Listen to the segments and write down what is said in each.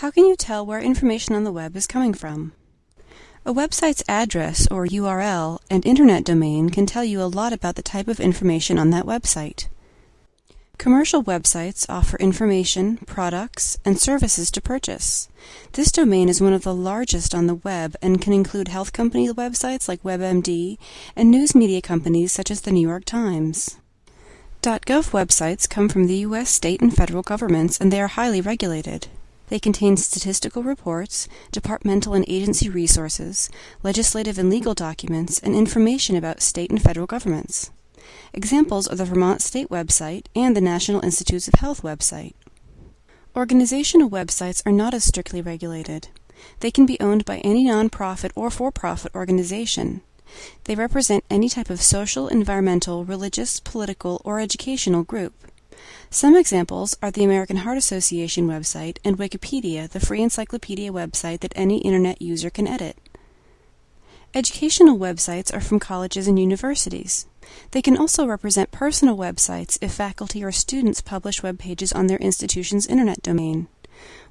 How can you tell where information on the web is coming from? A website's address or URL and internet domain can tell you a lot about the type of information on that website. Commercial websites offer information, products, and services to purchase. This domain is one of the largest on the web and can include health company websites like WebMD and news media companies such as the New York Times. .gov websites come from the U.S. state and federal governments and they are highly regulated. They contain statistical reports, departmental and agency resources, legislative and legal documents, and information about state and federal governments. Examples are the Vermont State website and the National Institutes of Health website. Organizational websites are not as strictly regulated. They can be owned by any nonprofit or for-profit organization. They represent any type of social, environmental, religious, political, or educational group. Some examples are the American Heart Association website and Wikipedia, the free encyclopedia website that any internet user can edit. Educational websites are from colleges and universities. They can also represent personal websites if faculty or students publish web pages on their institution's internet domain.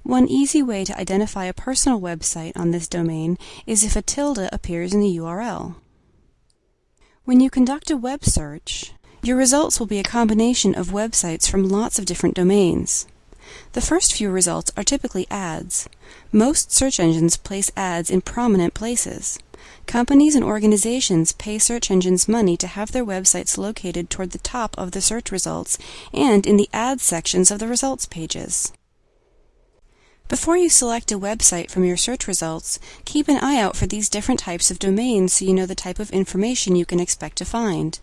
One easy way to identify a personal website on this domain is if a tilde appears in the URL. When you conduct a web search, your results will be a combination of websites from lots of different domains. The first few results are typically ads. Most search engines place ads in prominent places. Companies and organizations pay search engines money to have their websites located toward the top of the search results and in the ads sections of the results pages. Before you select a website from your search results, keep an eye out for these different types of domains so you know the type of information you can expect to find.